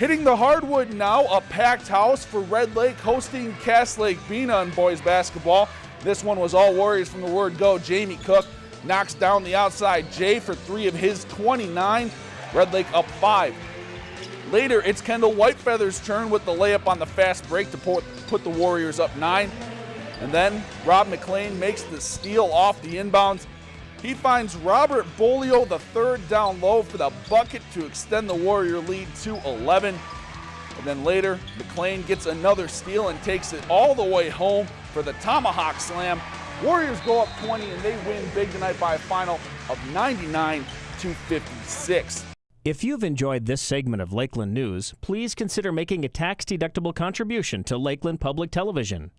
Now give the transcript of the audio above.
Hitting the hardwood now, a packed house for Red Lake hosting Cass Lake Bena in boys basketball. This one was all Warriors from the word go. Jamie Cook knocks down the outside Jay for three of his 29. Red Lake up five. Later, it's Kendall Whitefeather's turn with the layup on the fast break to put the Warriors up nine. And then Rob McLean makes the steal off the inbounds. He finds Robert Bolio the third down low for the bucket to extend the Warrior lead to 11. And then later, McLean gets another steal and takes it all the way home for the Tomahawk Slam. Warriors go up 20 and they win big tonight by a final of 99 to 56. If you've enjoyed this segment of Lakeland News, please consider making a tax-deductible contribution to Lakeland Public Television.